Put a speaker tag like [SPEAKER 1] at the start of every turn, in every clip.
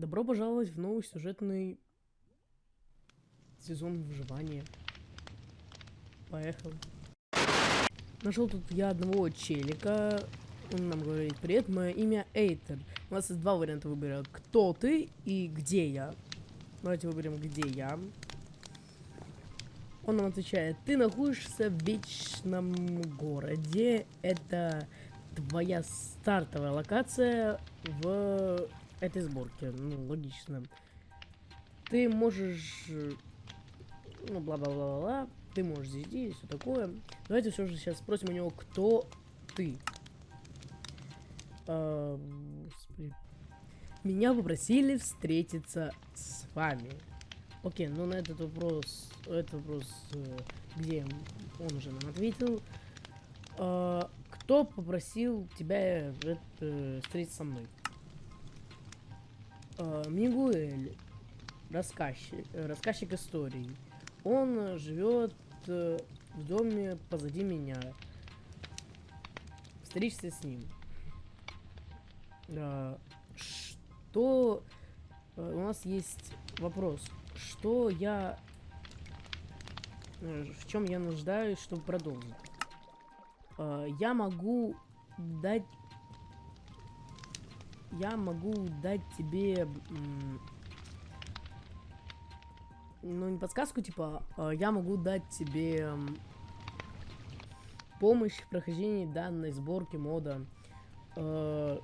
[SPEAKER 1] Добро пожаловать в новый сюжетный сезон выживания. Поехал. Нашел тут я одного челика. Он нам говорит, привет, мое имя Эйтер. У нас есть два варианта выбора. Кто ты и где я? Давайте выберем, где я. Он нам отвечает, ты находишься в вечном городе. Это твоя стартовая локация в этой сборке. Ну, логично. Ты можешь... Ну, бла-бла-бла-бла. Ты можешь здесь, здесь, все такое. Давайте все же сейчас спросим у него, кто ты. А. Меня попросили встретиться с вами. Окей, ну на этот вопрос, этот вопрос, э, где он уже нам ответил. А, кто попросил тебя э, встретиться со мной? А, Мигуэль, рассказчик, рассказчик историй. Он живет э, в доме позади меня. Встретишься с ним. Что... Э, у нас есть вопрос. Что я... э, В чем я нуждаюсь, чтобы продолжить? Я могу дать... Я могу дать тебе... Ну, не подсказку, типа, а я могу дать тебе помощь в прохождении данной сборки мода. Э,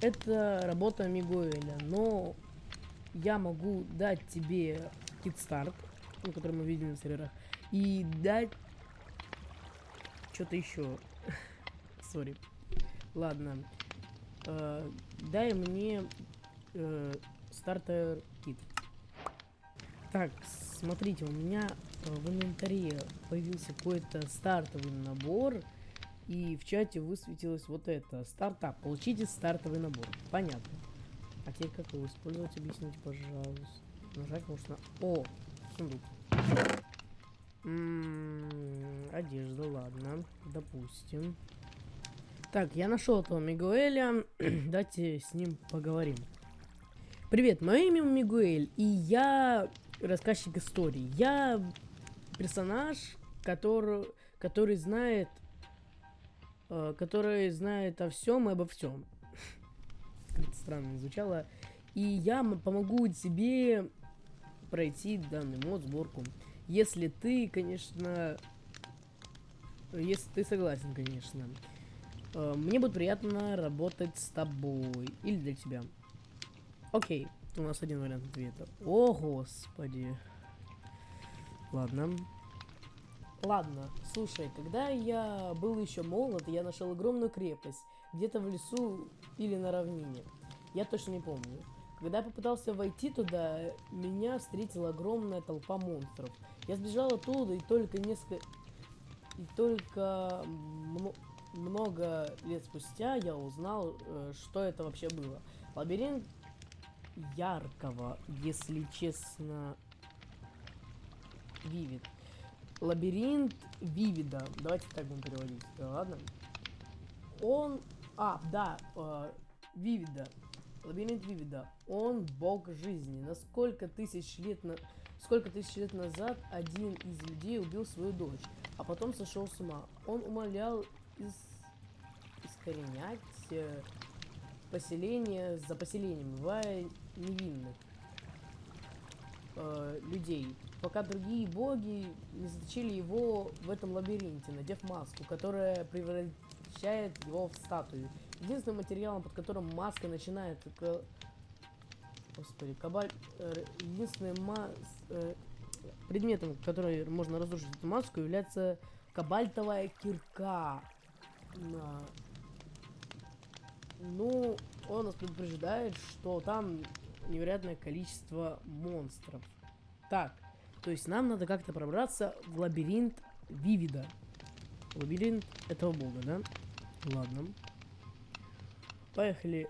[SPEAKER 1] Это работа Мигуэля, но я могу дать тебе китстарт, который мы видим на серверах, и дать что-то еще. Сори. Ладно. Э, дай мне э, стартер кит. Так, смотрите, у меня э, в инвентаре появился какой-то стартовый набор, и в чате высветилось вот это. Стартап. Получите стартовый набор. Понятно. А теперь как его использовать, объясните, пожалуйста. Нажать можно... О, сундук. М, одежда, ладно. Допустим. Так, я нашел этого Мигуэля. Давайте с ним поговорим. Привет, мое имя Мигуэль, и я рассказчик истории. Я персонаж, который, который знает, э, который знает о всем и обо всем. Как-то странно звучало. И я помогу тебе пройти данный мод сборку. Если ты, конечно, если ты согласен, конечно. Э, Мне будет приятно работать с тобой. Или для тебя. Окей, у нас один вариант ответа. О, господи. Ладно. Ладно, слушай, когда я был еще молод, я нашел огромную крепость, где-то в лесу или на равнине. Я точно не помню. Когда я попытался войти туда, меня встретила огромная толпа монстров. Я сбежал оттуда и только несколько... И только много лет спустя я узнал, э, что это вообще было. Лабиринт яркого, если честно, Вивид. Лабиринт Вивида. Давайте так будем переводить. Да, ладно. Он... А, да, э, Вивида. Лабиринт Вивида. Он бог жизни. На сколько тысяч лет на... Сколько тысяч лет назад один из людей убил свою дочь, а потом сошел с ума. Он умолял из... искоренять э, поселение за поселением, бывая невинных э, людей, пока другие боги не заточили его в этом лабиринте, надев маску, которая превращает его в статую. Единственным материалом, под которым маска начинает... ка- Господи, кабаль... э, единственным ма- с- э, предметом, который можно разрушить эту маску, является кабальтовая кирка. На- Ну, он нас предупреждает, что там невероятное количество монстров. Так, то есть нам надо как-то пробраться в лабиринт Вивида. Лабиринт этого бога, да? Ладно. Поехали.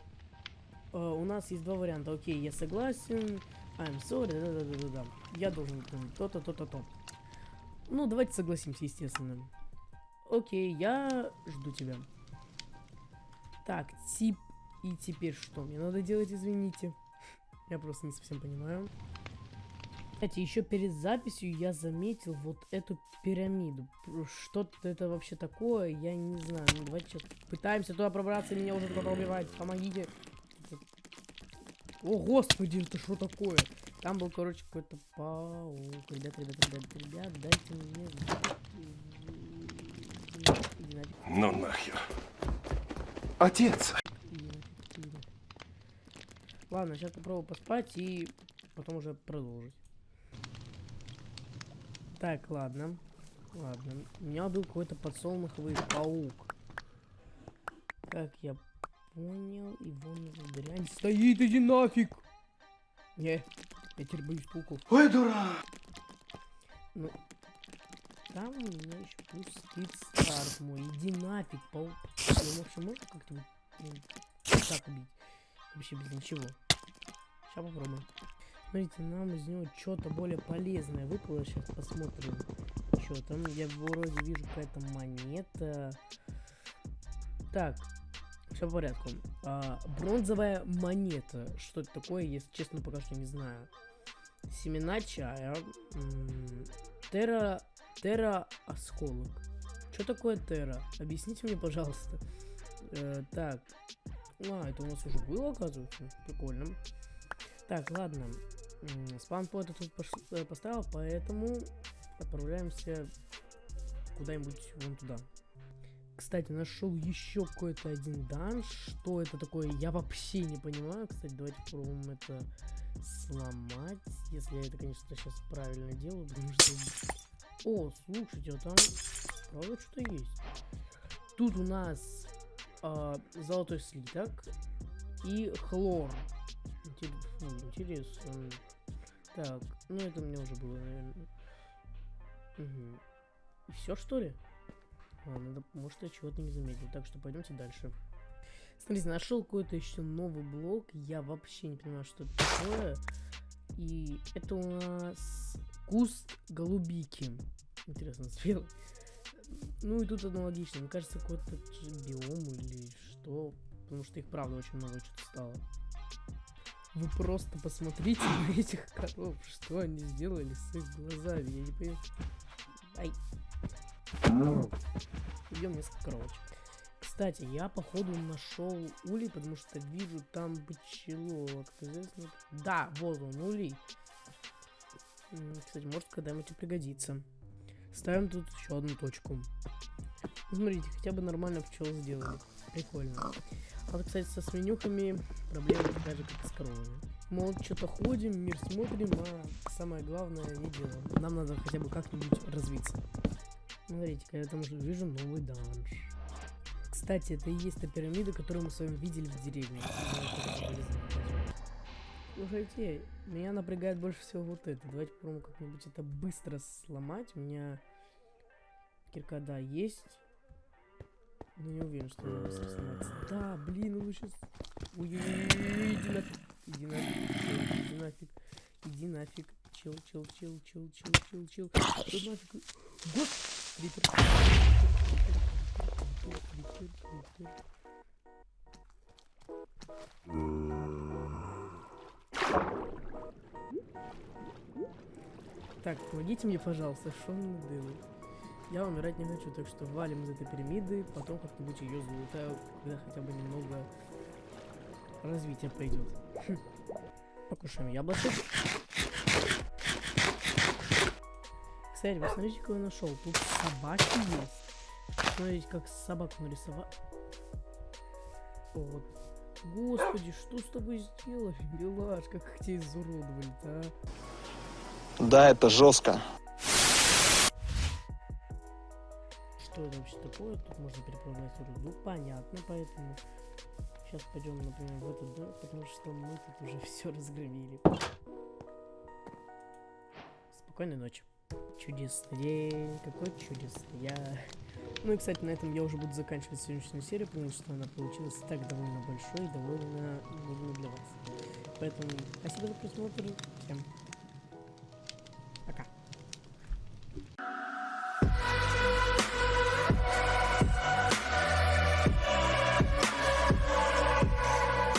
[SPEAKER 1] Э, у нас есть два варианта. Окей, я согласен. I'm sorry. Да-да-да-да-да. Я должен то-то, то-то, то. Ну, давайте согласимся, естественно. Окей, я жду тебя. Так, тип И теперь что мне надо делать, извините? Я просто не совсем понимаю. Кстати, еще перед записью я заметил вот эту пирамиду. Что это вообще такое, я не знаю. Ну, давайте сейчас пытаемся туда пробраться, меня уже кто-то убивает. Помогите. О, господи, это что такое? Там был, короче, какой-то паук. Ребят, ребят, ребят, ребят, дайте мне...
[SPEAKER 2] Ну нахер. Отец!
[SPEAKER 1] Ладно, сейчас попробую поспать и потом уже продолжить. Так, ладно. Ладно. У меня был какой-то подсолнуховый паук. Как я понял, его нужно дрянь. Стоит, иди нафиг! Не, я теперь боюсь пауков.
[SPEAKER 2] Ой, дурак!
[SPEAKER 1] Ну, там у меня еще плюс спид старт мой. Иди нафиг, паук. Я вообще можно как-то ну, так убить? Вообще без ничего. Сейчас попробуем. Смотрите, нам из него что-то более полезное выпало. Сейчас посмотрим. Что там? Я вроде вижу какая-то монета. Так, все в порядке. А, бронзовая монета. Что это такое, если честно, пока что не знаю. Семена чая. Тера... Тера осколок. Что такое Тера? Объясните мне, пожалуйста. Э, так. А, это у нас уже было, оказывается. Прикольно. Так, ладно. Спаунпоинт тут э, поставил, поэтому отправляемся куда-нибудь вон туда. Кстати, нашел еще какой-то один данж. Что это такое, я вообще не понимаю. Кстати, давайте попробуем это сломать. Если я это, конечно, сейчас правильно делаю, потому что... О, слушайте, а там правда что-то есть. Тут у нас э, золотой слиток и хлор. Интересно. Так, ну это мне уже было, наверное. Угу. И все, что ли? Ладно, может я чего-то не заметил. Так что пойдемте дальше. Смотрите, нашел какой-то еще новый блок. Я вообще не понимаю, что это такое. И это у нас куст голубики. Интересно, спел. Ну и тут аналогично. Мне кажется, какой-то биом или что. Потому что их правда очень много что-то стало. Вы просто посмотрите на этих коров, что они сделали с их глазами, я не понимаю. Ай. Идем несколько коровочек. Кстати, я походу нашел улей, потому что вижу там пчеловок. Да, вот он, улей. Кстати, может когда-нибудь пригодится. Ставим тут еще одну точку. Смотрите, хотя бы нормально пчел сделали. Прикольно. А вот, кстати, со свинюхами проблемы такая же, как и с коровами. Мол, что-то ходим, мир смотрим, а самое главное не делаем. Нам надо хотя бы как-нибудь развиться. Смотрите, я там уже вижу новый данж. Кстати, это и есть та пирамида, которую мы с вами видели в деревне. Слушайте, меня напрягает больше всего вот это. Давайте попробуем как-нибудь это быстро сломать. У меня кирка, да, есть. Ну не уверен, что она быстро сломается. Да, блин, ну сейчас... Ой-ой-ой, иди нафиг. Иди нафиг, иди нафиг. Иди нафиг. Чил, чил, чил, чил, чил, чил, чил. Тут нафиг. Год! Крипер. Крипер, крипер, Так, помогите мне, пожалуйста, он делает? Я умирать не хочу, так что валим из этой пирамиды, потом как-нибудь ее залутаю, когда хотя бы немного развития пойдет. Хм. Покушаем яблочек. Кстати, вы смотрите, какой я нашел. Тут собаки есть. Смотрите, как собаку нарисовал. Вот. Господи, что с тобой сделали, милашка, как тебя изуродовали-то, а?
[SPEAKER 3] Да, это жестко.
[SPEAKER 1] что это вообще такое. Тут можно переправлять руду, понятно, поэтому сейчас пойдем, например, в этот дом, потому что мы тут уже все разгромили. Спокойной ночи. Чудесный день, какой чудесный я. Ну и, кстати, на этом я уже буду заканчивать сегодняшнюю серию, потому что она получилась так довольно большой и довольно нудной для вас. Поэтому спасибо за просмотр, всем